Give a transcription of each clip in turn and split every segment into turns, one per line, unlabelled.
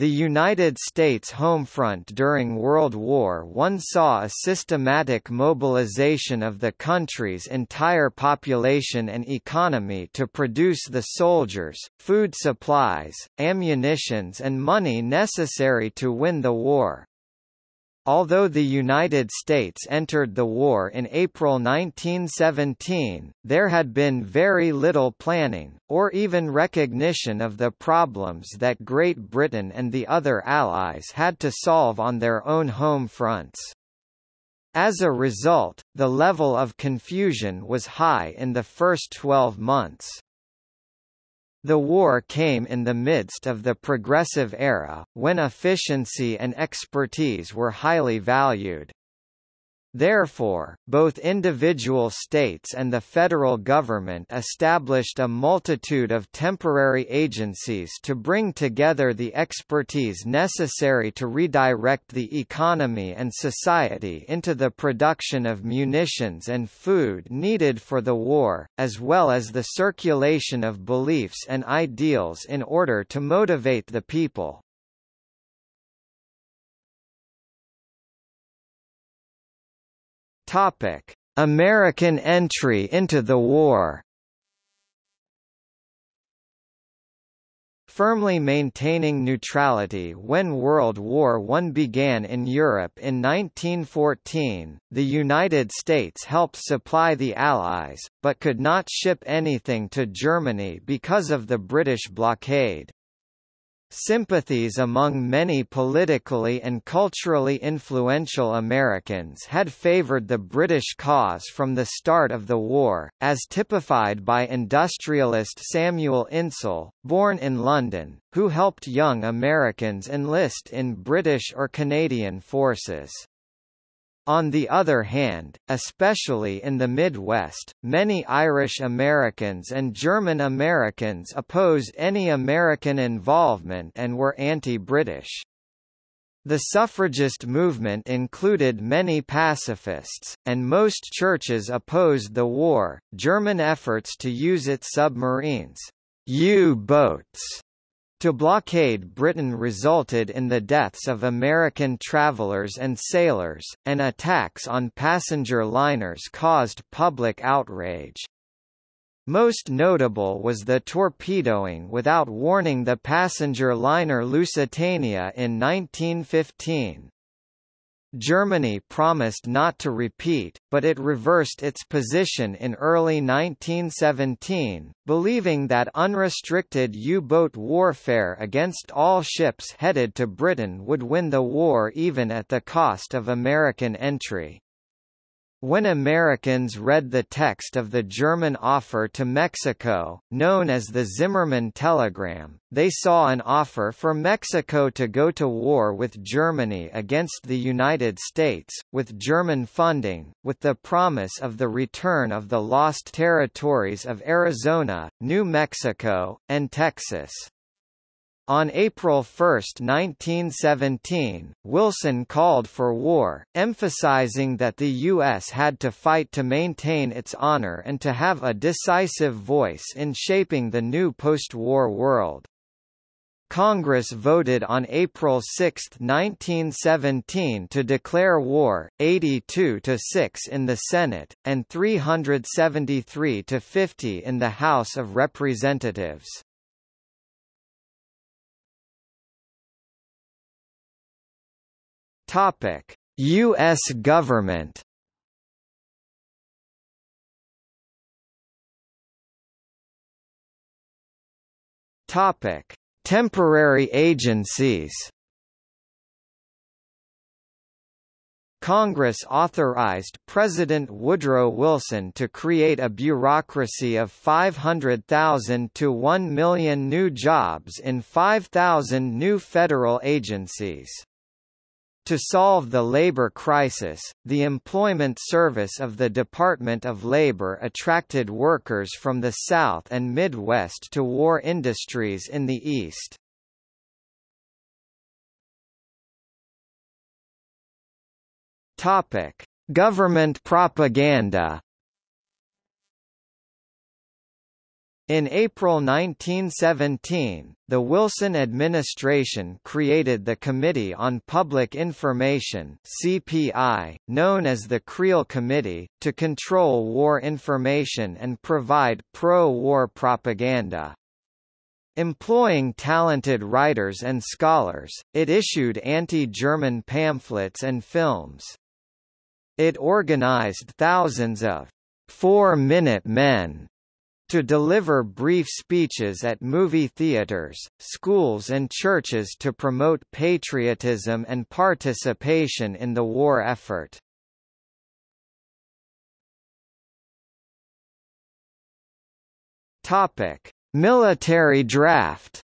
The United States home front during World War I saw a systematic mobilization of the country's entire population and economy to produce the soldiers, food supplies, ammunitions and money necessary to win the war. Although the United States entered the war in April 1917, there had been very little planning, or even recognition of the problems that Great Britain and the other Allies had to solve on their own home fronts. As a result, the level of confusion was high in the first 12 months. The war came in the midst of the Progressive Era, when efficiency and expertise were highly valued. Therefore, both individual states and the federal government established a multitude of temporary agencies to bring together the expertise necessary to redirect the economy and society into the production of munitions and food needed for the war, as well as the circulation of beliefs and ideals in order to motivate the people. Topic: American entry into the war. Firmly maintaining neutrality when World War I began in Europe in 1914, the United States helped supply the Allies, but could not ship anything to Germany because of the British blockade. Sympathies among many politically and culturally influential Americans had favored the British cause from the start of the war, as typified by industrialist Samuel Insull, born in London, who helped young Americans enlist in British or Canadian forces. On the other hand, especially in the Midwest, many Irish Americans and German Americans opposed any American involvement and were anti-British. The suffragist movement included many pacifists, and most churches opposed the war. German efforts to use its submarines, U-boats, to blockade Britain resulted in the deaths of American travelers and sailors, and attacks on passenger liners caused public outrage. Most notable was the torpedoing without warning the passenger liner Lusitania in 1915. Germany promised not to repeat, but it reversed its position in early 1917, believing that unrestricted U-boat warfare against all ships headed to Britain would win the war even at the cost of American entry. When Americans read the text of the German offer to Mexico, known as the Zimmermann Telegram, they saw an offer for Mexico to go to war with Germany against the United States, with German funding, with the promise of the return of the lost territories of Arizona, New Mexico, and Texas. On April 1, 1917, Wilson called for war, emphasizing that the U.S. had to fight to maintain its honor and to have a decisive voice in shaping the new post-war world. Congress voted on April 6, 1917 to declare war, 82 to 6 in the Senate, and 373 to 50 in the House of Representatives. Topic: US government. Topic: Temporary agencies. Congress authorized President Woodrow Wilson to create a bureaucracy of 500,000 to 1 million new jobs in 5,000 new federal agencies. To solve the labor crisis, the Employment Service of the Department of Labor attracted workers from the South and Midwest to war industries in the East. Government propaganda. In April 1917, the Wilson administration created the Committee on Public Information (CPI), known as the Creel Committee, to control war information and provide pro-war propaganda. Employing talented writers and scholars, it issued anti-German pamphlets and films. It organized thousands of four-minute men to deliver brief speeches at movie theaters, schools and churches to promote patriotism and participation in the war effort. Military draft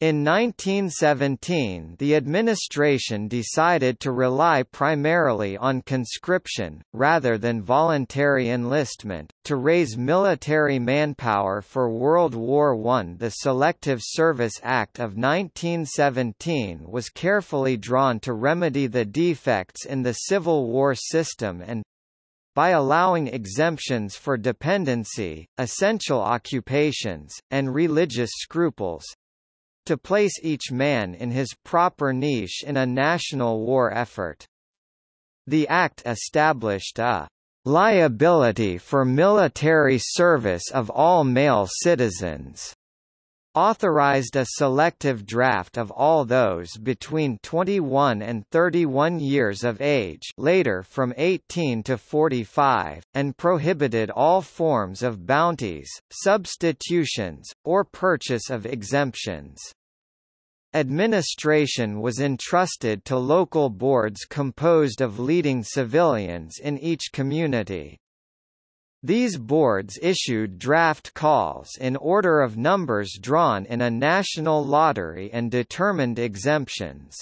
In 1917 the administration decided to rely primarily on conscription, rather than voluntary enlistment, to raise military manpower for World War I. The Selective Service Act of 1917 was carefully drawn to remedy the defects in the Civil War system and, by allowing exemptions for dependency, essential occupations, and religious scruples, to place each man in his proper niche in a national war effort. The Act established a liability for military service of all male citizens authorized a selective draft of all those between 21 and 31 years of age later from 18 to 45, and prohibited all forms of bounties, substitutions, or purchase of exemptions. Administration was entrusted to local boards composed of leading civilians in each community. These boards issued draft calls in order of numbers drawn in a national lottery and determined exemptions.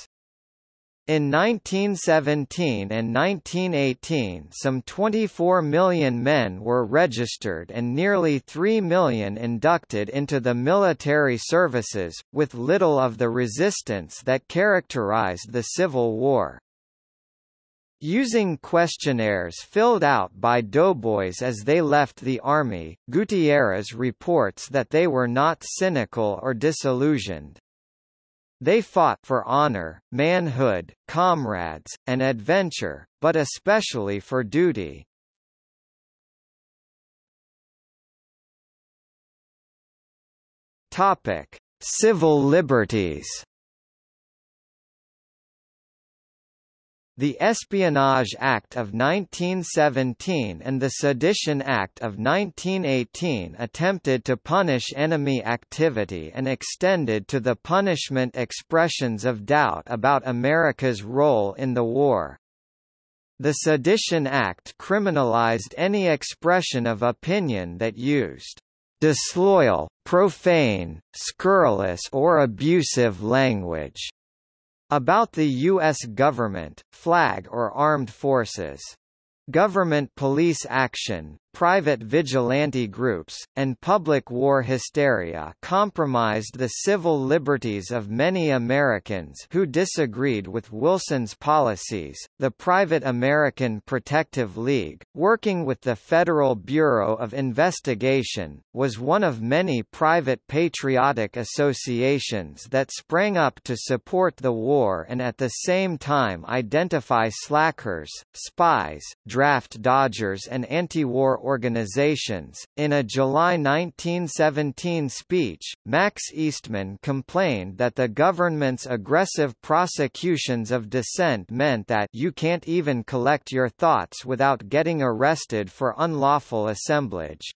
In 1917 and 1918 some 24 million men were registered and nearly 3 million inducted into the military services, with little of the resistance that characterized the Civil War. Using questionnaires filled out by doughboys as they left the army, Gutierrez reports that they were not cynical or disillusioned. They fought for honor, manhood, comrades, and adventure, but especially for duty. Topic: Civil liberties. The Espionage Act of 1917 and the Sedition Act of 1918 attempted to punish enemy activity and extended to the punishment expressions of doubt about America's role in the war. The Sedition Act criminalized any expression of opinion that used disloyal, profane, scurrilous or abusive language about the U.S. government, flag or armed forces. Government police action, private vigilante groups, and public war hysteria compromised the civil liberties of many Americans who disagreed with Wilson's policies. The Private American Protective League, working with the Federal Bureau of Investigation, was one of many private patriotic associations that sprang up to support the war and at the same time identify slackers, spies, draft dodgers, and anti-war organizations. In a July 1917 speech, Max Eastman complained that the government's aggressive prosecutions of dissent meant that you can't even collect your thoughts without getting arrested for unlawful assemblage.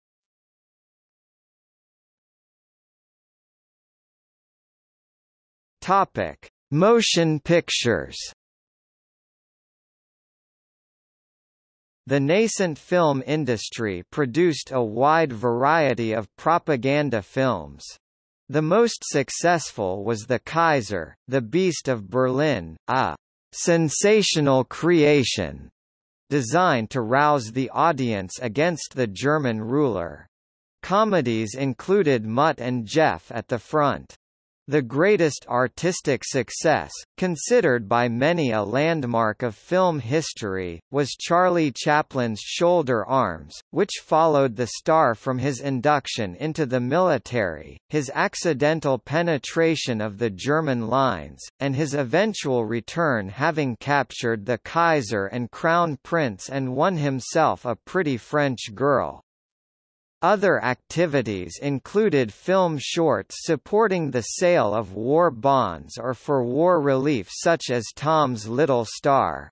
Topic: Motion pictures. The nascent film industry produced a wide variety of propaganda films. The most successful was The Kaiser, The Beast of Berlin, a sensational creation designed to rouse the audience against the German ruler. Comedies included Mutt and Jeff at the Front. The greatest artistic success, considered by many a landmark of film history, was Charlie Chaplin's Shoulder Arms, which followed the star from his induction into the military, his accidental penetration of the German lines, and his eventual return having captured the Kaiser and Crown Prince and won himself a pretty French girl. Other activities included film shorts supporting the sale of war bonds or for war relief such as Tom's Little Star.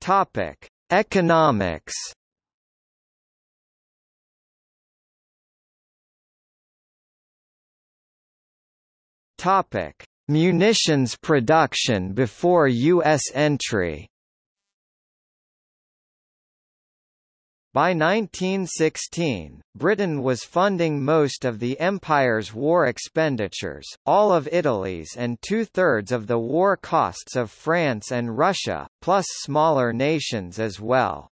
Topic: Economics. Topic: Munitions production before US entry. By 1916, Britain was funding most of the Empire's war expenditures, all of Italy's and two-thirds of the war costs of France and Russia, plus smaller nations as well.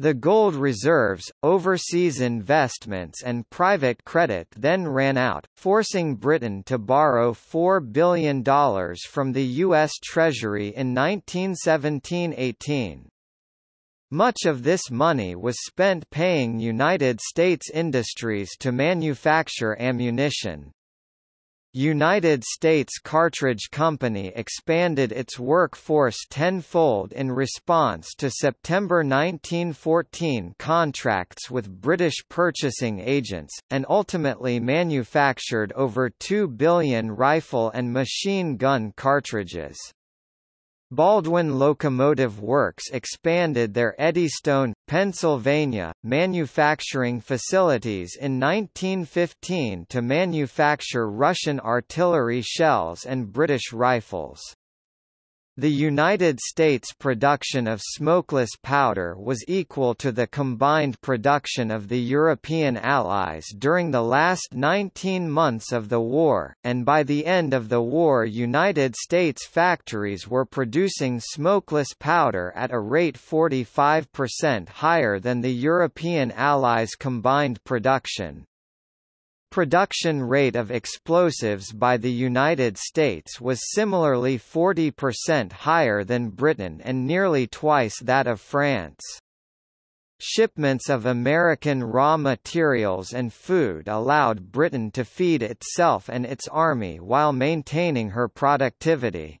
The gold reserves, overseas investments and private credit then ran out, forcing Britain to borrow $4 billion from the U.S. Treasury in 1917–18. Much of this money was spent paying United States industries to manufacture ammunition. United States Cartridge Company expanded its workforce tenfold in response to September 1914 contracts with British purchasing agents, and ultimately manufactured over 2 billion rifle and machine gun cartridges. Baldwin Locomotive Works expanded their Eddystone, Pennsylvania, manufacturing facilities in 1915 to manufacture Russian artillery shells and British rifles. The United States production of smokeless powder was equal to the combined production of the European Allies during the last 19 months of the war, and by the end of the war United States factories were producing smokeless powder at a rate 45% higher than the European Allies' combined production. Production rate of explosives by the United States was similarly 40% higher than Britain and nearly twice that of France. Shipments of American raw materials and food allowed Britain to feed itself and its army while maintaining her productivity.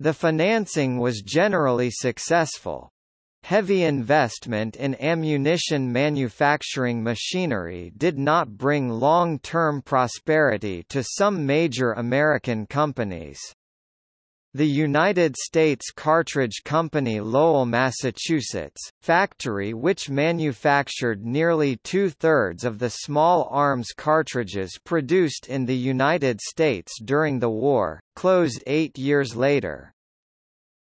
The financing was generally successful, Heavy investment in ammunition manufacturing machinery did not bring long-term prosperity to some major American companies. The United States Cartridge Company Lowell, Massachusetts, factory which manufactured nearly two-thirds of the small arms cartridges produced in the United States during the war, closed eight years later.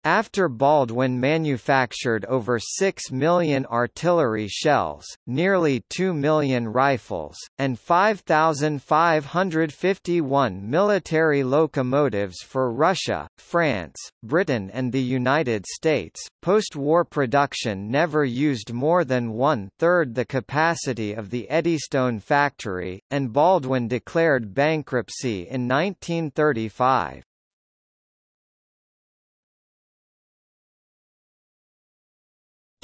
After Baldwin manufactured over 6 million artillery shells, nearly 2 million rifles, and 5,551 military locomotives for Russia, France, Britain and the United States, post-war production never used more than one-third the capacity of the Eddystone factory, and Baldwin declared bankruptcy in 1935.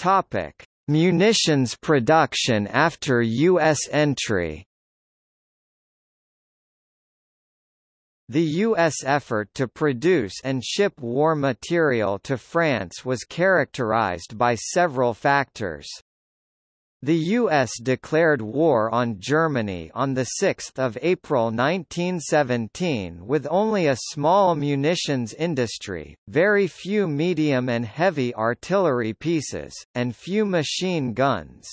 Topic: Munitions production after U.S. entry. The U.S. effort to produce and ship war material to France was characterized by several factors. The U.S. declared war on Germany on 6 April 1917 with only a small munitions industry, very few medium and heavy artillery pieces, and few machine guns.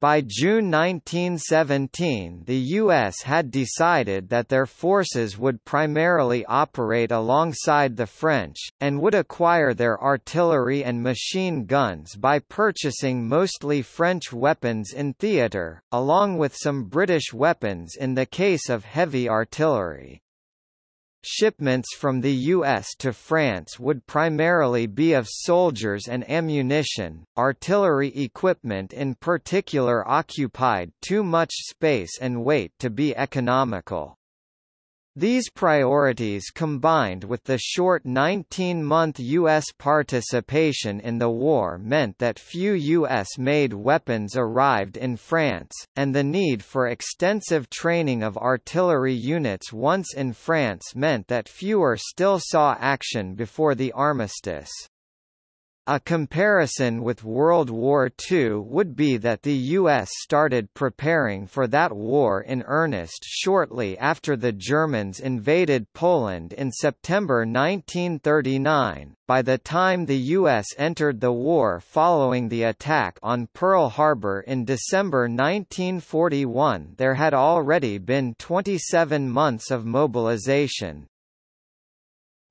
By June 1917 the U.S. had decided that their forces would primarily operate alongside the French, and would acquire their artillery and machine guns by purchasing mostly French weapons in theatre, along with some British weapons in the case of heavy artillery. Shipments from the U.S. to France would primarily be of soldiers and ammunition. Artillery equipment in particular occupied too much space and weight to be economical. These priorities combined with the short 19-month U.S. participation in the war meant that few U.S.-made weapons arrived in France, and the need for extensive training of artillery units once in France meant that fewer still saw action before the armistice. A comparison with World War II would be that the U.S. started preparing for that war in earnest shortly after the Germans invaded Poland in September 1939. By the time the U.S. entered the war following the attack on Pearl Harbor in December 1941 there had already been 27 months of mobilization,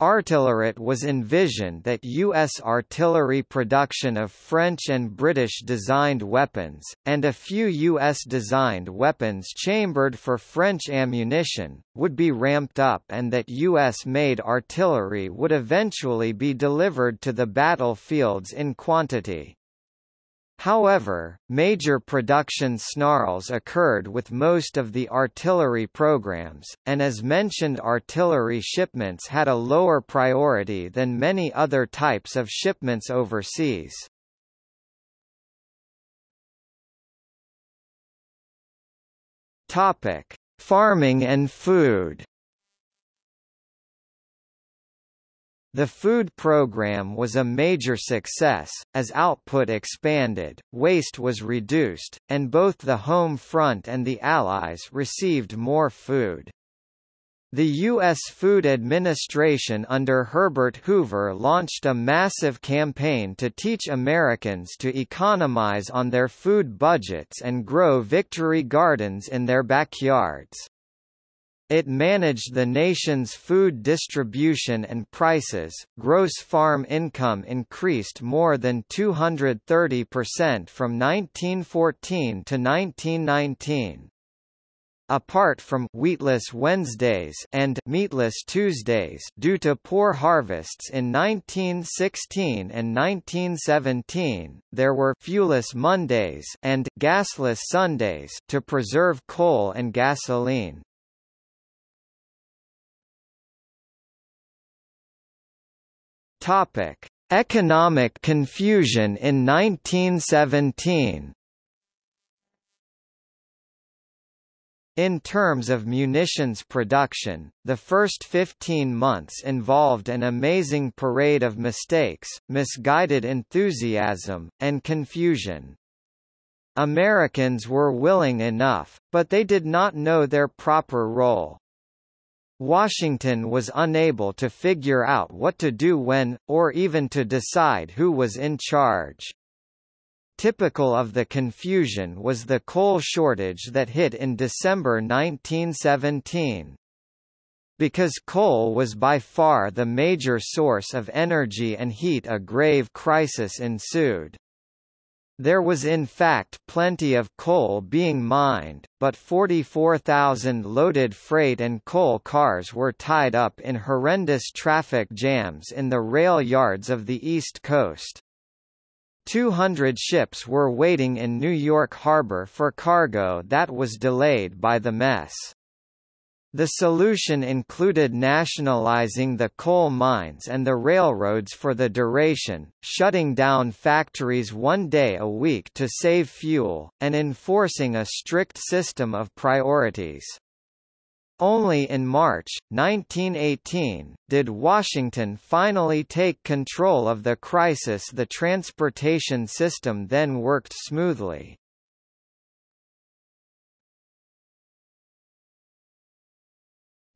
Artillerit was envisioned that U.S. artillery production of French and British-designed weapons, and a few U.S.-designed weapons chambered for French ammunition, would be ramped up and that U.S.-made artillery would eventually be delivered to the battlefields in quantity. However, major production snarls occurred with most of the artillery programs, and as mentioned artillery shipments had a lower priority than many other types of shipments overseas. Farming and food The food program was a major success, as output expanded, waste was reduced, and both the home front and the Allies received more food. The U.S. Food Administration under Herbert Hoover launched a massive campaign to teach Americans to economize on their food budgets and grow victory gardens in their backyards. It managed the nation's food distribution and prices. Gross farm income increased more than 230% from 1914 to 1919. Apart from wheatless Wednesdays and meatless Tuesdays due to poor harvests in 1916 and 1917, there were fuelless Mondays and gasless Sundays to preserve coal and gasoline. Topic: Economic confusion in 1917. In terms of munitions production, the first 15 months involved an amazing parade of mistakes, misguided enthusiasm, and confusion. Americans were willing enough, but they did not know their proper role. Washington was unable to figure out what to do when, or even to decide who was in charge. Typical of the confusion was the coal shortage that hit in December 1917. Because coal was by far the major source of energy and heat a grave crisis ensued. There was in fact plenty of coal being mined, but 44,000 loaded freight and coal cars were tied up in horrendous traffic jams in the rail yards of the East Coast. 200 ships were waiting in New York Harbor for cargo that was delayed by the mess. The solution included nationalizing the coal mines and the railroads for the duration, shutting down factories one day a week to save fuel, and enforcing a strict system of priorities. Only in March, 1918, did Washington finally take control of the crisis the transportation system then worked smoothly.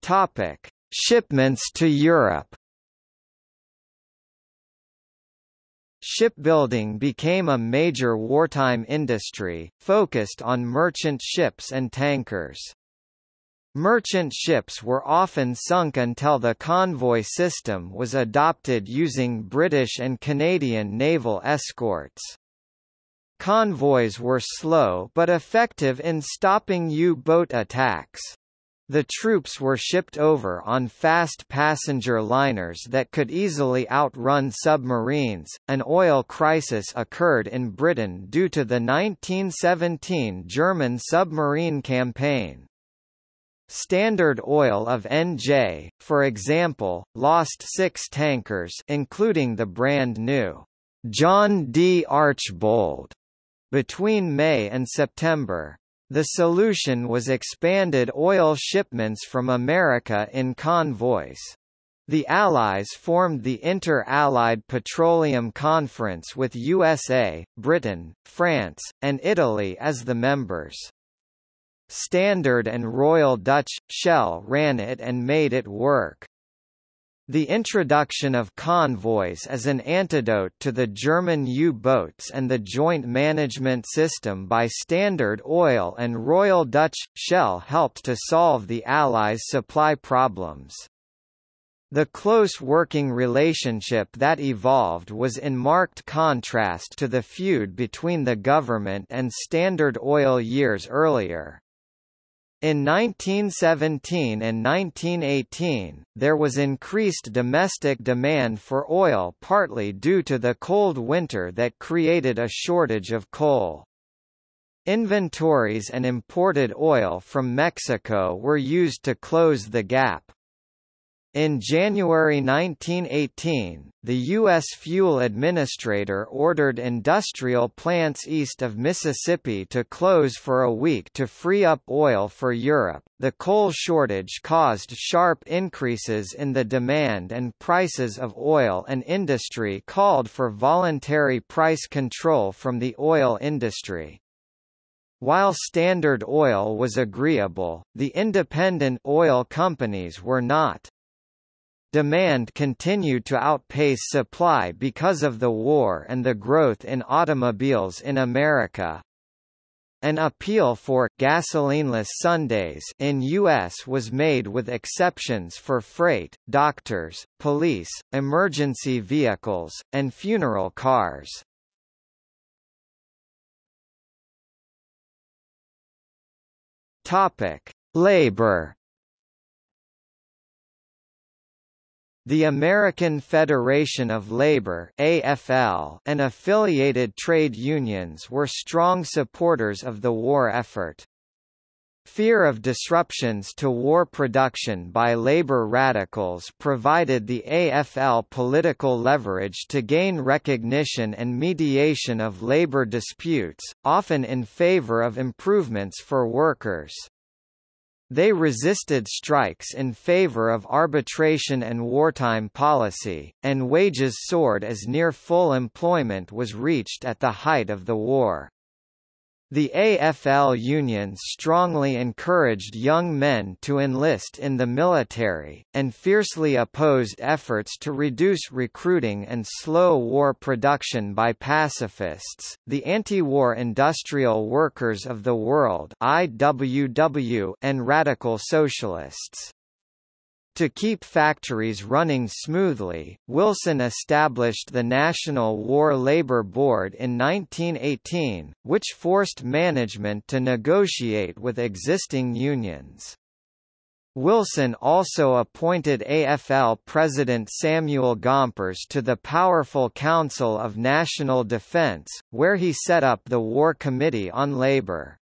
Topic: Shipments to Europe. Shipbuilding became a major wartime industry, focused on merchant ships and tankers. Merchant ships were often sunk until the convoy system was adopted using British and Canadian naval escorts. Convoys were slow but effective in stopping U-boat attacks. The troops were shipped over on fast passenger liners that could easily outrun submarines. An oil crisis occurred in Britain due to the 1917 German submarine campaign. Standard Oil of NJ, for example, lost six tankers including the brand new John D. Archbold between May and September. The solution was expanded oil shipments from America in convoys. The Allies formed the Inter-Allied Petroleum Conference with USA, Britain, France, and Italy as the members. Standard and Royal Dutch, Shell ran it and made it work. The introduction of convoys as an antidote to the German U-boats and the joint management system by Standard Oil and Royal Dutch Shell helped to solve the Allies' supply problems. The close working relationship that evolved was in marked contrast to the feud between the government and Standard Oil years earlier. In 1917 and 1918, there was increased domestic demand for oil partly due to the cold winter that created a shortage of coal. Inventories and imported oil from Mexico were used to close the gap. In January 1918, the U.S. Fuel Administrator ordered industrial plants east of Mississippi to close for a week to free up oil for Europe. The coal shortage caused sharp increases in the demand and prices of oil, and industry called for voluntary price control from the oil industry. While Standard Oil was agreeable, the independent oil companies were not. Demand continued to outpace supply because of the war and the growth in automobiles in America. An appeal for gasolineless Sundays in US was made with exceptions for freight, doctors, police, emergency vehicles, and funeral cars. Topic: Labor The American Federation of Labor AFL and affiliated trade unions were strong supporters of the war effort. Fear of disruptions to war production by labor radicals provided the AFL political leverage to gain recognition and mediation of labor disputes, often in favor of improvements for workers. They resisted strikes in favor of arbitration and wartime policy, and wages soared as near full employment was reached at the height of the war. The AFL unions strongly encouraged young men to enlist in the military, and fiercely opposed efforts to reduce recruiting and slow war production by pacifists. The Anti-War Industrial Workers of the World (IWW) and radical socialists. To keep factories running smoothly, Wilson established the National War Labor Board in 1918, which forced management to negotiate with existing unions. Wilson also appointed AFL President Samuel Gompers to the powerful Council of National Defense, where he set up the War Committee on Labor.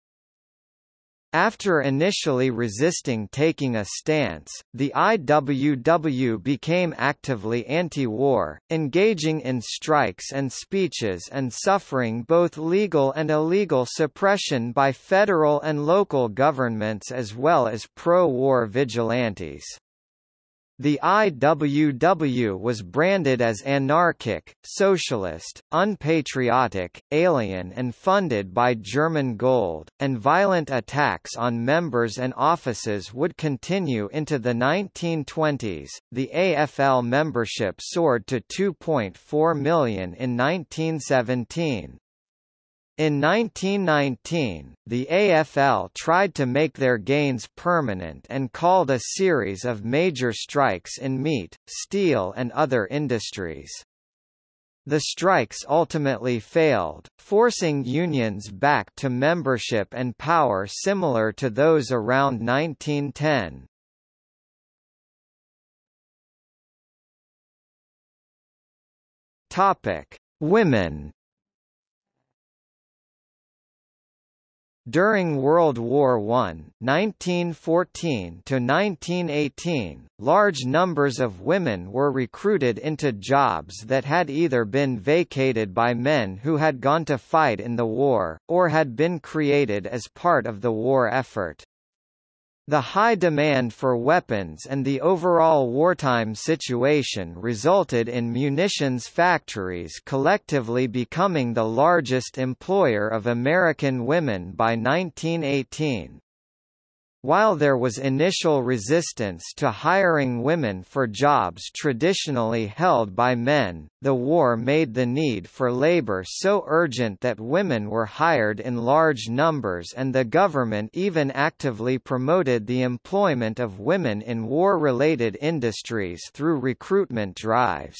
After initially resisting taking a stance, the IWW became actively anti-war, engaging in strikes and speeches and suffering both legal and illegal suppression by federal and local governments as well as pro-war vigilantes. The IWW was branded as anarchic, socialist, unpatriotic, alien and funded by German gold, and violent attacks on members and offices would continue into the 1920s. The AFL membership soared to 2.4 million in 1917, in 1919, the AFL tried to make their gains permanent and called a series of major strikes in meat, steel and other industries. The strikes ultimately failed, forcing unions back to membership and power similar to those around 1910. Topic: Women During World War I (1914–1918), large numbers of women were recruited into jobs that had either been vacated by men who had gone to fight in the war, or had been created as part of the war effort. The high demand for weapons and the overall wartime situation resulted in munitions factories collectively becoming the largest employer of American women by 1918. While there was initial resistance to hiring women for jobs traditionally held by men, the war made the need for labor so urgent that women were hired in large numbers and the government even actively promoted the employment of women in war-related industries through recruitment drives.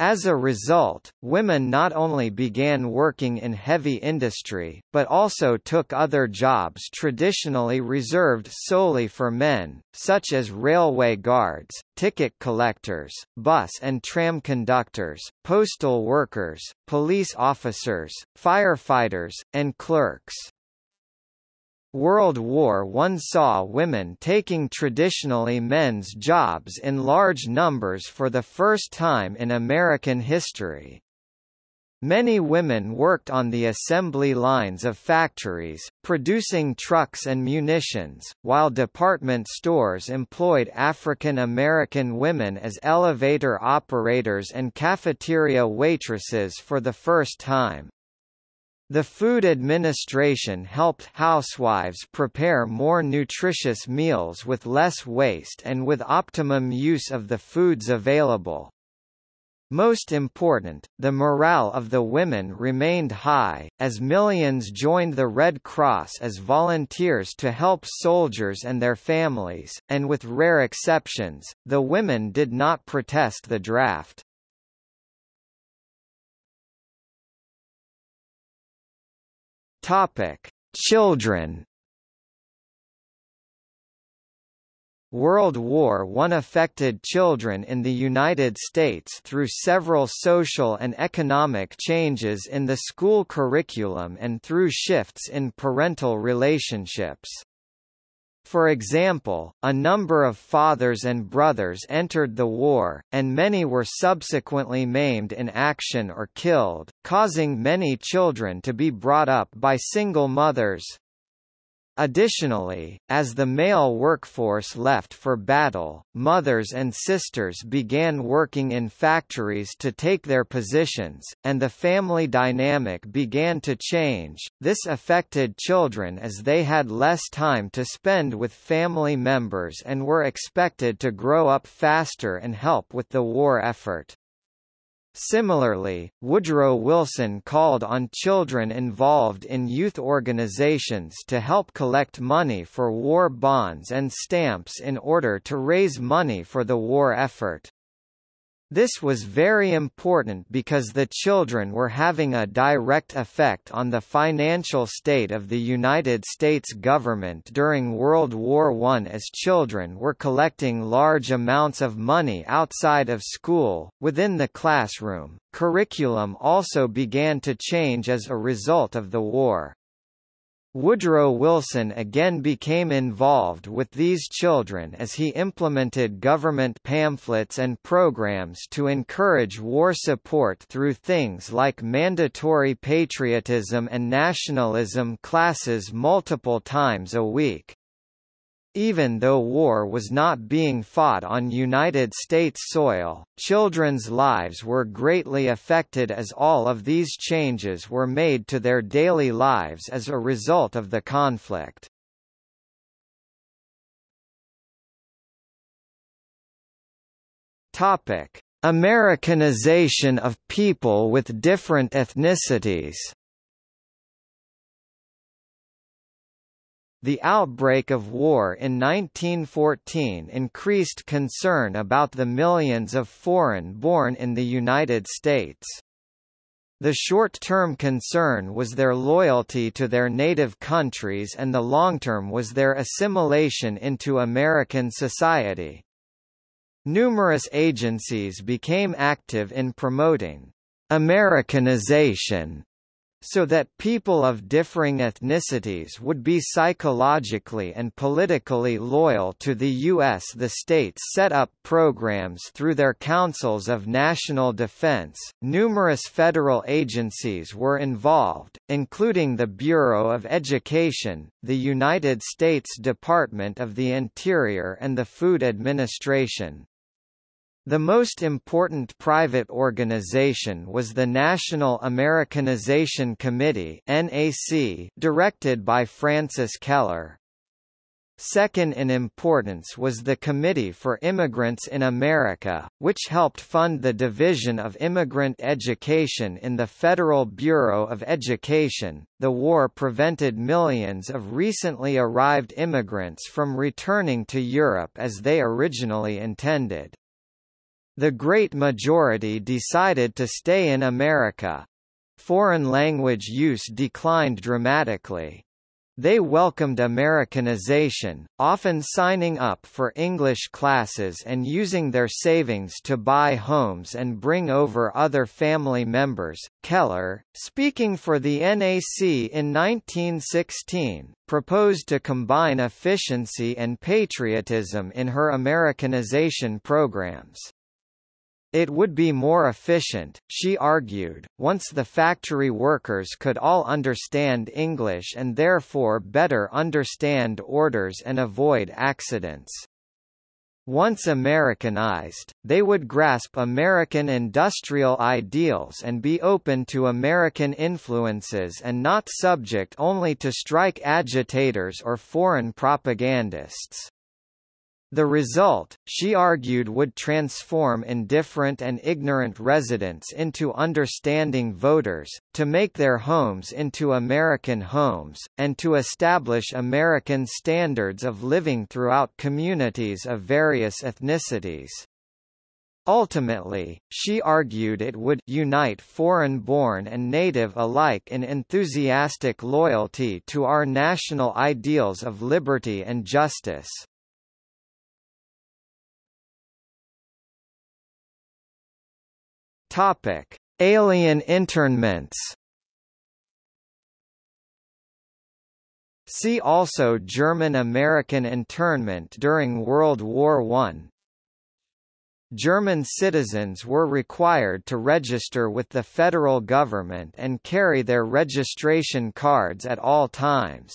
As a result, women not only began working in heavy industry, but also took other jobs traditionally reserved solely for men, such as railway guards, ticket collectors, bus and tram conductors, postal workers, police officers, firefighters, and clerks. World War I saw women taking traditionally men's jobs in large numbers for the first time in American history. Many women worked on the assembly lines of factories, producing trucks and munitions, while department stores employed African American women as elevator operators and cafeteria waitresses for the first time. The Food Administration helped housewives prepare more nutritious meals with less waste and with optimum use of the foods available. Most important, the morale of the women remained high, as millions joined the Red Cross as volunteers to help soldiers and their families, and with rare exceptions, the women did not protest the draft. Topic: Children. World War I affected children in the United States through several social and economic changes in the school curriculum and through shifts in parental relationships. For example, a number of fathers and brothers entered the war, and many were subsequently maimed in action or killed, causing many children to be brought up by single mothers. Additionally, as the male workforce left for battle, mothers and sisters began working in factories to take their positions, and the family dynamic began to change. This affected children as they had less time to spend with family members and were expected to grow up faster and help with the war effort. Similarly, Woodrow Wilson called on children involved in youth organizations to help collect money for war bonds and stamps in order to raise money for the war effort. This was very important because the children were having a direct effect on the financial state of the United States government during World War I as children were collecting large amounts of money outside of school, within the classroom. Curriculum also began to change as a result of the war. Woodrow Wilson again became involved with these children as he implemented government pamphlets and programs to encourage war support through things like mandatory patriotism and nationalism classes multiple times a week. Even though war was not being fought on United States soil, children's lives were greatly affected as all of these changes were made to their daily lives as a result of the conflict. Topic: Americanization of people with different ethnicities The outbreak of war in 1914 increased concern about the millions of foreign-born in the United States. The short-term concern was their loyalty to their native countries and the long-term was their assimilation into American society. Numerous agencies became active in promoting Americanization so that people of differing ethnicities would be psychologically and politically loyal to the U.S. The states set up programs through their councils of national defense. Numerous federal agencies were involved, including the Bureau of Education, the United States Department of the Interior and the Food Administration. The most important private organization was the National Americanization Committee NAC, directed by Frances Kellor. Second in importance was the Committee for Immigrants in America, which helped fund the Division of Immigrant Education in the Federal Bureau of Education. The war prevented millions of recently arrived immigrants from returning to Europe as they originally intended. The great majority decided to stay in America. Foreign language use declined dramatically. They welcomed Americanization, often signing up for English classes and using their savings to buy homes and bring over other family members. Kellor, speaking for the NAC in 1916, proposed to combine efficiency and patriotism in her Americanization programs. It would be more efficient, she argued, once the factory workers could all understand English and therefore better understand orders and avoid accidents. Once Americanized, they would grasp American industrial ideals and be open to American influences and not subject only to strike agitators or foreign propagandists. The result, she argued would transform indifferent and ignorant residents into understanding voters, to make their homes into American homes, and to establish American standards of living throughout communities of various ethnicities. Ultimately, she argued it would unite foreign-born and native alike in enthusiastic loyalty to our national ideals of liberty and justice. Topic: Alien internments. See also German-American internment during World War I. German citizens were required to register with the federal government and carry their registration cards at all times.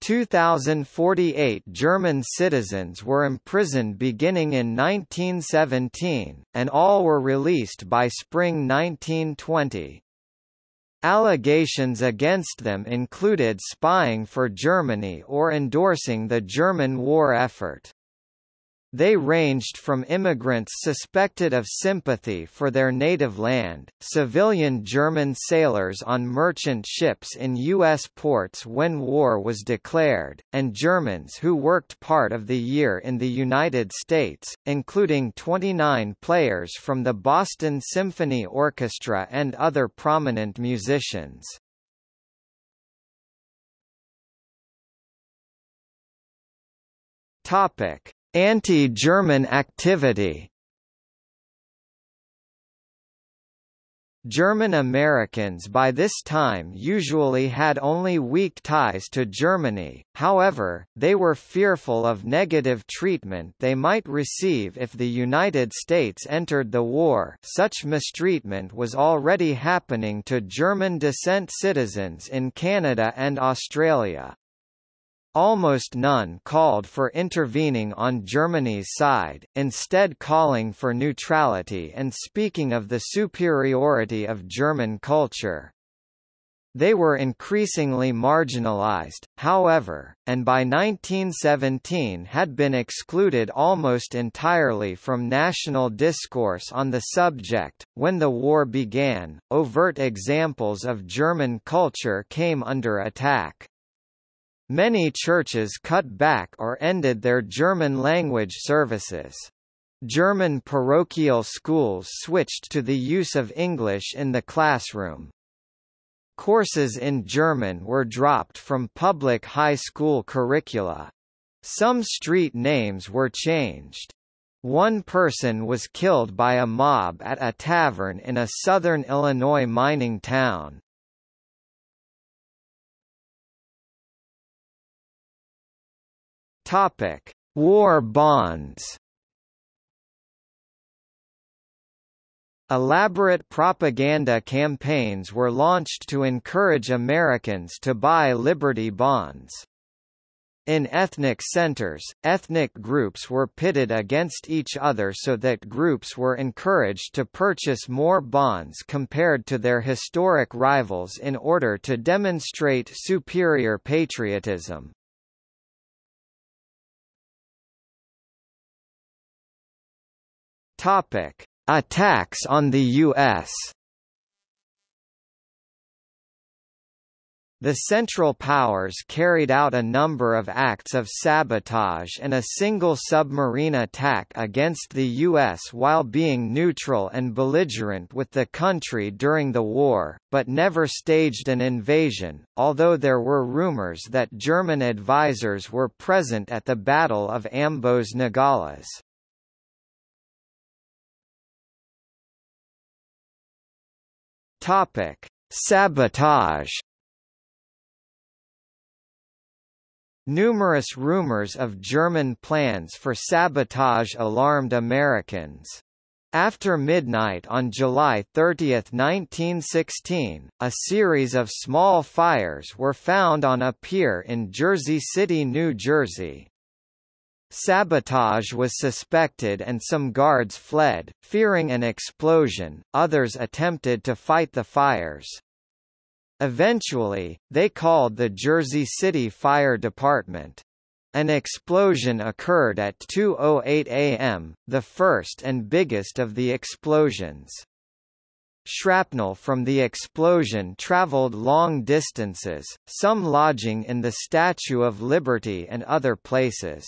2,048 German citizens were imprisoned beginning in 1917, and all were released by spring 1920. Allegations against them included spying for Germany or endorsing the German war effort. They ranged from immigrants suspected of sympathy for their native land, civilian German sailors on merchant ships in U.S. ports when war was declared, and Germans who worked part of the year in the United States, including 29 players from the Boston Symphony Orchestra and other prominent musicians. Topic Anti-German activity German Americans by this time usually had only weak ties to Germany, however, they were fearful of negative treatment they might receive if the United States entered the war such mistreatment was already happening to German descent citizens in Canada and Australia. Almost none called for intervening on Germany's side, instead calling for neutrality and speaking of the superiority of German culture. They were increasingly marginalized, however, and by 1917 had been excluded almost entirely from national discourse on the subject. When the war began, overt examples of German culture came under attack. Many churches cut back or ended their German-language services. German parochial schools switched to the use of English in the classroom. Courses in German were dropped from public high school curricula. Some street names were changed. One person was killed by a mob at a tavern in a southern Illinois mining town. Topic: War bonds. Elaborate propaganda campaigns were launched to encourage Americans to buy Liberty bonds. In ethnic centers, ethnic groups were pitted against each other so that groups were encouraged to purchase more bonds compared to their historic rivals in order to demonstrate superior patriotism. Topic: Attacks on the U.S. The Central Powers carried out a number of acts of sabotage and a single submarine attack against the U.S. while being neutral and belligerent with the country during the war, but never staged an invasion, although there were rumors that German advisors were present at the Battle of Ambos Nogales. Topic: Sabotage. Numerous rumors of German plans for sabotage alarmed Americans. After midnight on July 30, 1916, a series of small fires were found on a pier in Jersey City, New Jersey. Sabotage was suspected and some guards fled, fearing an explosion, others attempted to fight the fires. Eventually, they called the Jersey City Fire Department. An explosion occurred at 2.08 am, the first and biggest of the explosions. Shrapnel from the explosion traveled long distances, some lodging in the Statue of Liberty and other places.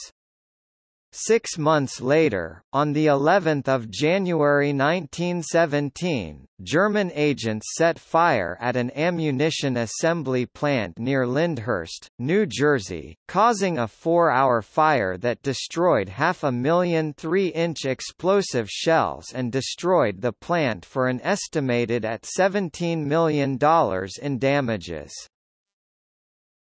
Six months later, on the 11th of January 1917, German agents set fire at an ammunition assembly plant near Lyndhurst, New Jersey, causing a four-hour fire that destroyed half a million 3-inch explosive shells and destroyed the plant for an estimated at $17 million in damages.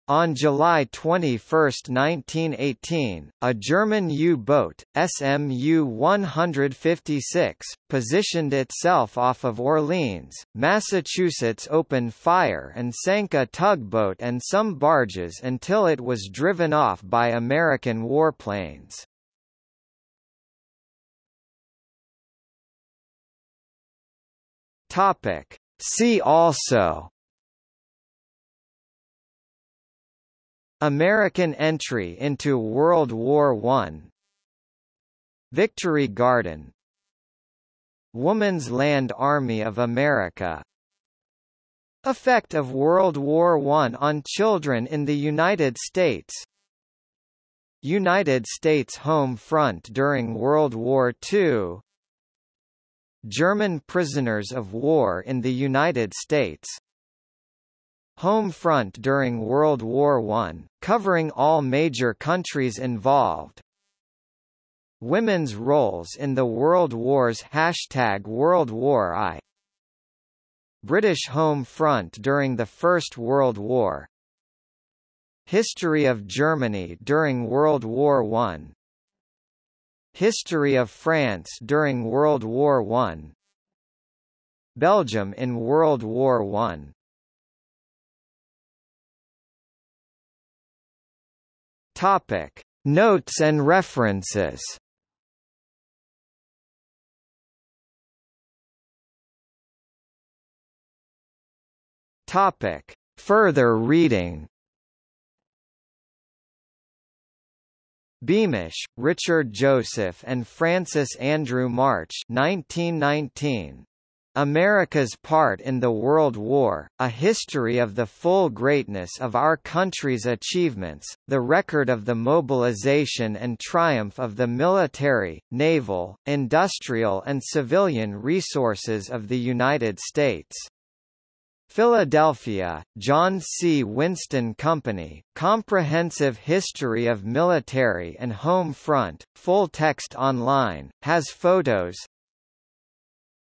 On July 21, 1918, a German U-boat, SMU-156, positioned itself off of Orleans, Massachusetts opened fire and sank a tugboat and some barges until it was driven off by American warplanes. See also American entry into World War I Victory Garden. Woman's Land Army of America. Effect of World War I on children in the United States. United States home front during World War II German prisoners of war in the United States Home front during World War I, covering all major countries involved. Women's roles in the World Wars Hashtag World War I. British home front during the First World War. History of Germany during World War I. History of France during World War I. Belgium in World War I Topic: Notes and references. Topic: Further reading. Beamish, Richard Joseph and Francis Andrew March 1919. America's part in the World War, a history of the full greatness of our country's achievements, the record of the mobilization and triumph of the military, naval, industrial and civilian resources of the United States. Philadelphia, John C. Winston Company, Comprehensive History of Military and Home Front, full text online, has photos,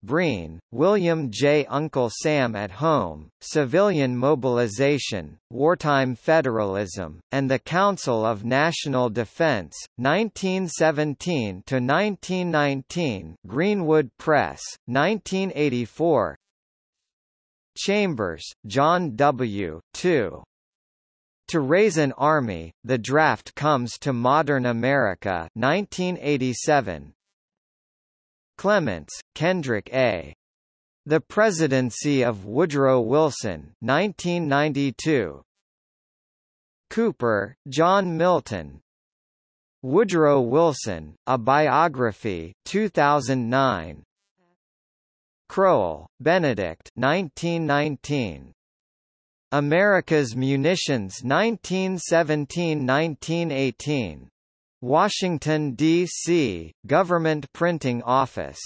Breen, William J. Uncle Sam at Home, Civilian Mobilization, Wartime Federalism, and the Council of National Defense, 1917–1919 Greenwood Press, 1984 Chambers, John W. 2. To Raise an Army, The Draft Comes to Modern America 1987, Clements, Kendrick A. The Presidency of Woodrow Wilson 1992. Cooper, John Milton. Woodrow Wilson, A Biography 2009. Crowell, Benedict 1919. America's Munitions 1917–1918 Washington, D.C., Government Printing Office.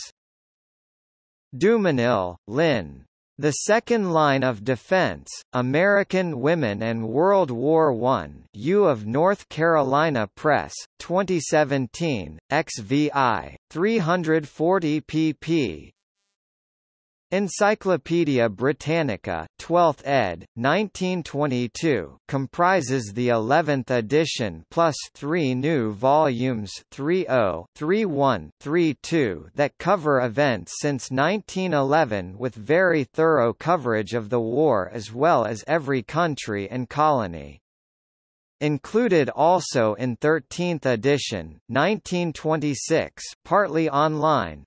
Dumenil, Lynn. The Second Line of Defense, American Women and World War I U of North Carolina Press, 2017, XVI, 340 pp. Encyclopædia Britannica, 12th ed., 1922, comprises the 11th edition plus three new volumes 30, 31, 32 that cover events since 1911 with very thorough coverage of the war as well as every country and colony. Included also in 13th edition, 1926 partly online,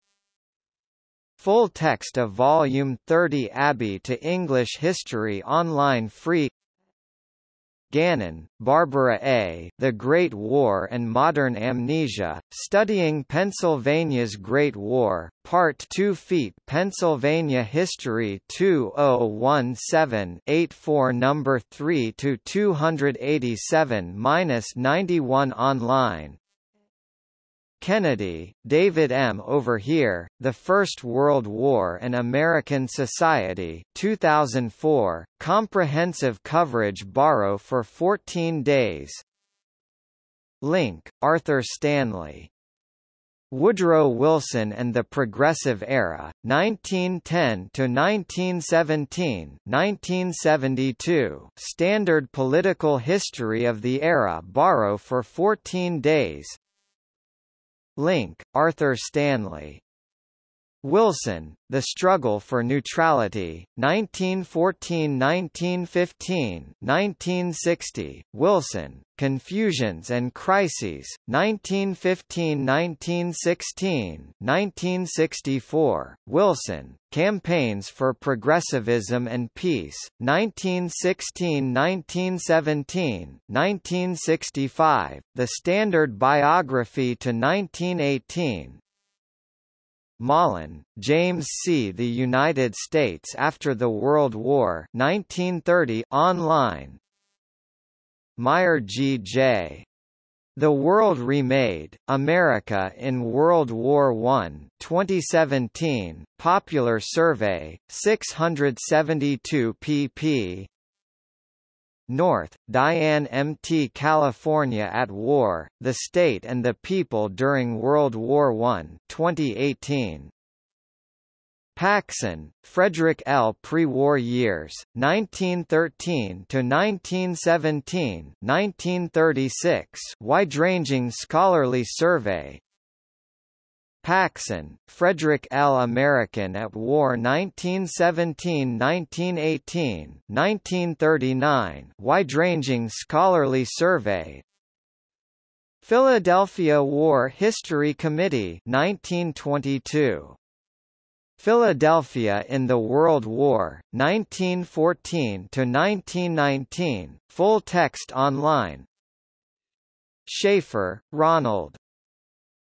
Full text of Volume 30 Abbey to English History online free Gannon, Barbara A. The Great War and Modern Amnesia, Studying Pennsylvania's Great War, Part 2 Feet Pennsylvania History 2017-84 Number 3 to 287-91 online Kennedy, David M. Over Here, The First World War and American Society 2004, comprehensive coverage borrow for 14 days Link, Arthur Stanley. Woodrow Wilson and the Progressive Era, 1910–1917 1972, Standard Political History of the Era borrow for 14 days Link, Arthur Stanley. Wilson, The Struggle for Neutrality, 1914–1915 1960, Wilson, Confusions and Crises, 1915–1916 1964, Wilson, Campaigns for Progressivism and Peace, 1916–1917 1965, The Standard Biography to 1918 Malin, James C. The United States After the World War 1930 online Meyer G. J. The World Remade, America in World War I 2017, Popular Survey, 672 pp. North, Diane M. T. California at War, The State and the People During World War I 2018. Paxson, Frederick L. Pre-War Years, 1913–1917 1936 Wide-ranging scholarly survey, Paxson, Frederick L. American at War 1917–1918, 1939 wide-ranging scholarly survey Philadelphia War History Committee 1922. Philadelphia in the World War, 1914–1919, full text online Schaffer, Ronald.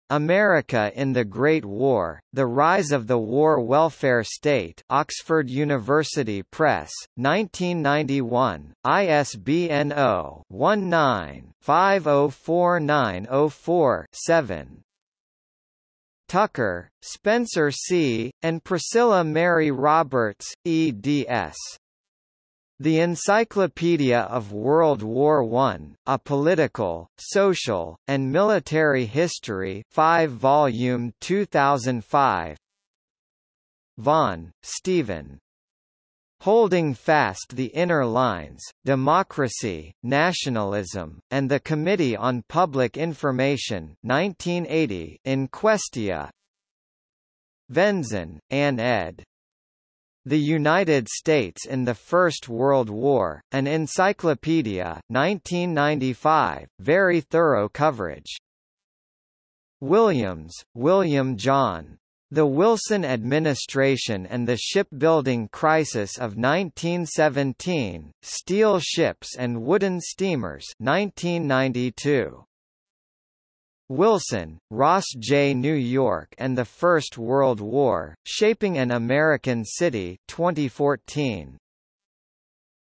America in the Great War, The Rise of the War Welfare State Oxford University Press, 1991, ISBN 0-19-504904-7 Tucker, Spencer C., and Priscilla Mary Roberts, eds. The Encyclopedia of World War I, A Political, Social, and Military History 5 volume 2005 Vaughan, Stephen. Holding Fast the Inner Lines, Democracy, Nationalism, and the Committee on Public Information 1980 in Questia Venzon, Ann ed. The United States in the First World War, an encyclopedia 1995, very thorough coverage. Williams, William John. The Wilson Administration and the Shipbuilding Crisis of 1917, Steel Ships and Wooden Steamers 1992. Wilson, Ross J. New York and the First World War, Shaping an American City 2014.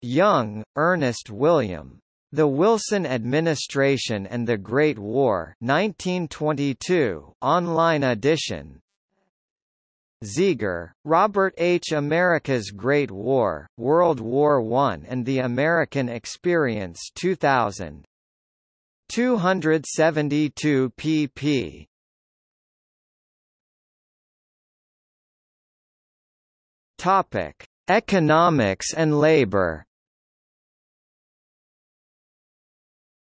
Young, Ernest William. The Wilson Administration and the Great War 1922 online edition Zieger, Robert H. America's Great War, World War I and the American Experience 2000 272 pp. Topic: Economics and labor.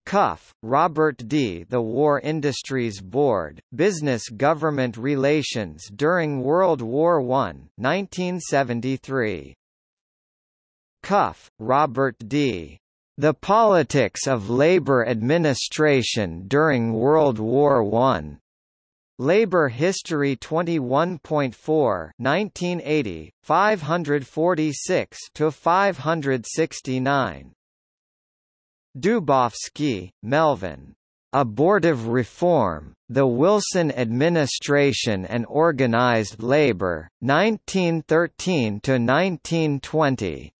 Cuff, Robert D. The War Industries Board, Business Government Relations during World War I, 1973. Cuff, Robert D. The Politics of Labor Administration During World War I. Labor History 21.4 1980 546 to 569 Dubofsky, Melvin. Abortive Reform, The Wilson Administration and Organized Labor, 1913–1920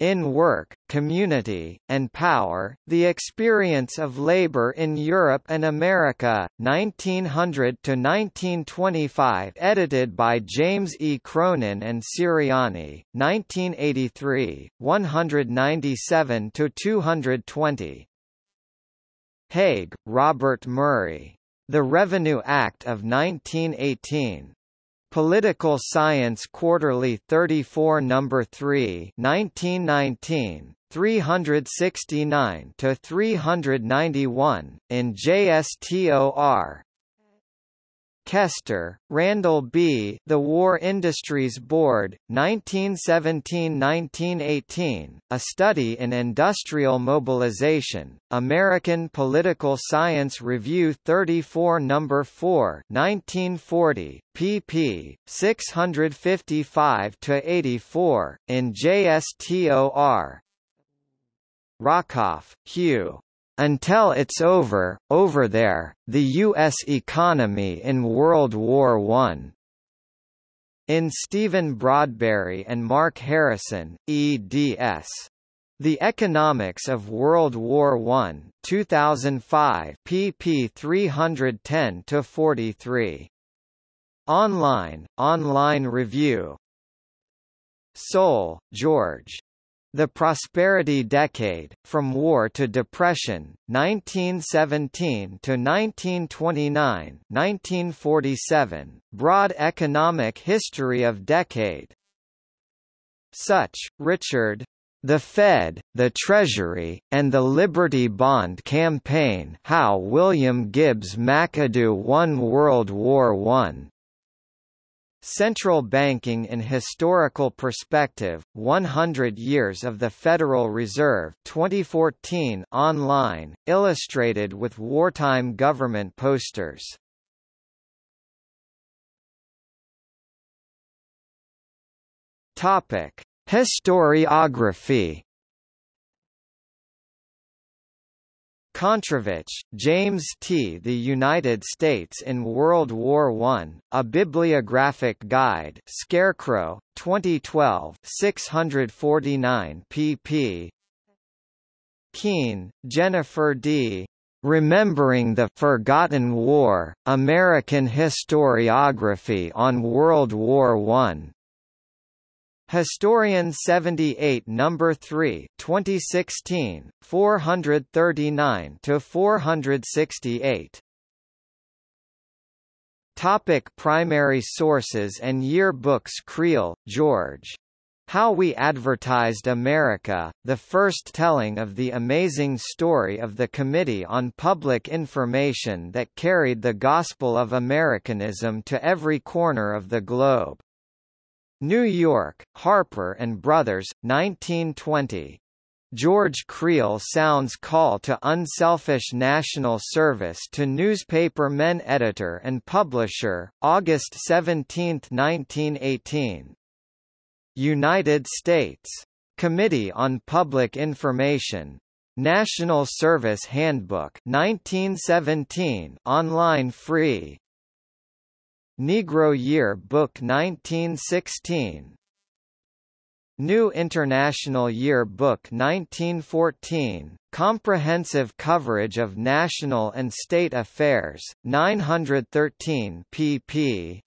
in Work, Community, and Power, The Experience of Labor in Europe and America, 1900–1925 edited by James E. Cronin and Sirianni, 1983, 197–220 Haig, Robert Murray. The Revenue Act of 1918. Political Science Quarterly 34 No. 3 1919, 369 to 391 in JSTOR Kester, Randall B. The War Industries Board, 1917–1918, A Study in Industrial Mobilization, American Political Science Review 34 No. 4 1940, pp. 655–84, in JSTOR Rockoff, Hugh. Until it's over, over there, the U.S. economy in World War I. In Stephen Broadberry and Mark Harrison, eds. The Economics of World War I, 2005 pp 310–43. Online, online review Soule, George. The Prosperity Decade, From War to Depression, 1917 to 1929, 1947. Broad Economic History of Decade. Sutch, Richard. The Fed, the Treasury, and the Liberty Bond Campaign How William Gibbs McAdoo Won World War I. Central Banking in Historical Perspective, 100 Years of the Federal Reserve 2014 online, illustrated with wartime government posters. Historiography Controvich, James T. The United States in World War I, A Bibliographic Guide Scarecrow, 2012 649 pp. Keene, Jennifer D. Remembering the Forgotten War, American Historiography on World War I. Historian 78 number 3 2016 439 to 468 Topic primary sources and yearbooks Creel, George. How We Advertised America, the first telling of the amazing story of the Committee on Public Information that carried the gospel of Americanism to every corner of the globe. New York, Harper and Brothers, 1920. George Creel Sound's call to unselfish national service to newspaper men editor and publisher, August 17, 1918. United States. Committee on Public Information. National Service Handbook 1917 online free Negro Year Book 1916 New International Year Book 1914, comprehensive coverage of national and state affairs, 913 pp.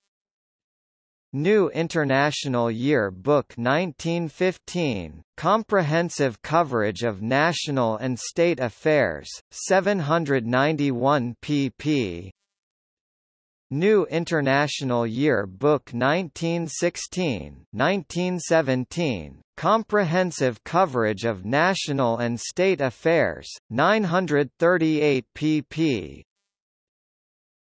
New International Year Book 1915, comprehensive coverage of national and state affairs, 791 pp. New International Year Book 1916 1917, Comprehensive Coverage of National and State Affairs, 938 pp.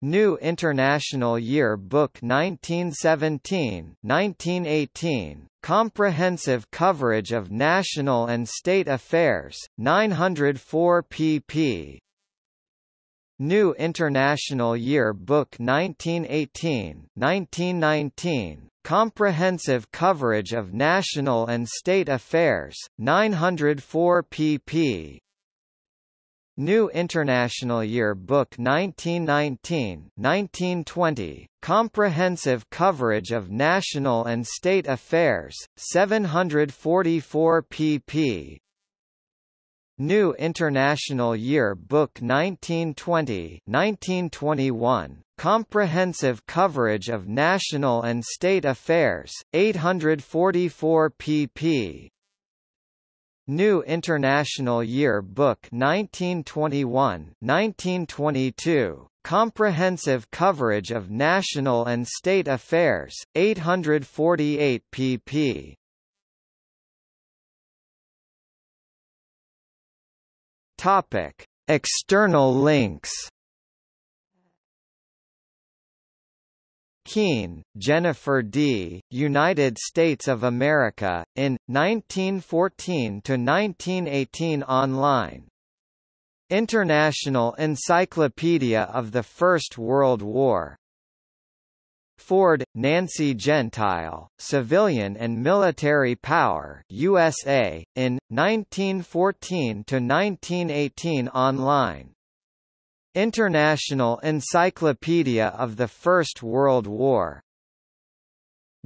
New International Year Book 1917 1918, Comprehensive Coverage of National and State Affairs, 904 pp. New International Year Book 1918 1919, Comprehensive Coverage of National and State Affairs, 904 pp. New International Year Book 1919 1920, Comprehensive Coverage of National and State Affairs, 744 pp. New International Year Book 1920-1921, Comprehensive Coverage of National and State Affairs, 844 pp. New International Year Book 1921-1922, Comprehensive Coverage of National and State Affairs, 848 pp. Topic: External links. Keene, Jennifer D., United States of America, in, 1914–1918 online International Encyclopedia of the First World War Ford, Nancy Gentile, Civilian and Military Power USA, in, 1914–1918 online. International Encyclopedia of the First World War.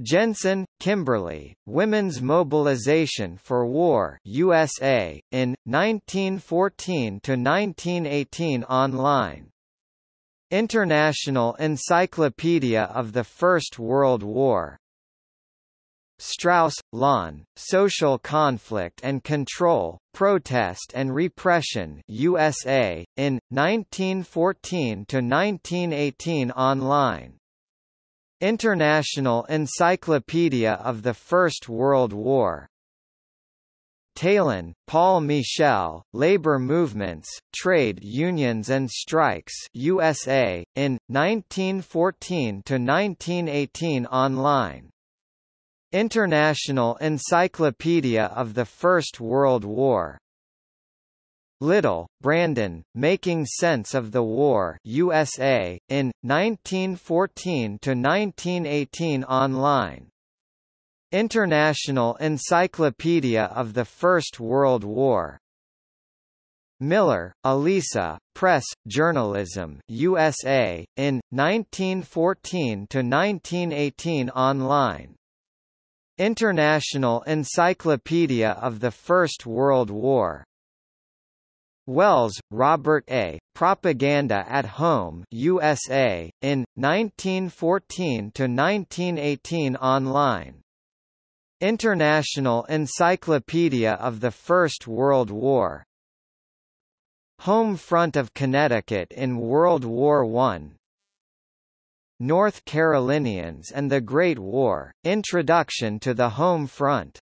Jensen, Kimberly, Women's Mobilization for War USA, in, 1914–1918 online International Encyclopedia of the First World War. Strauss, Lon, Social Conflict and Control, Protest and Repression USA, in, 1914–1918 online. International Encyclopedia of the First World War. Taillon, Paul Michel, Labor Movements, Trade Unions and Strikes USA, in, 1914–1918 online. International Encyclopedia of the First World War. Little, Branden, Making Sense of the War USA, in, 1914–1918 online. International Encyclopedia of the First World War Miller, Elisa, Press, Journalism USA, in, 1914–1918 online. International Encyclopedia of the First World War. Wells, Robert A., Propaganda at Home USA, in, 1914–1918 online. International Encyclopedia of the First World War. Home front of Connecticut in World War I North Carolinians and the Great War, Introduction to the Home Front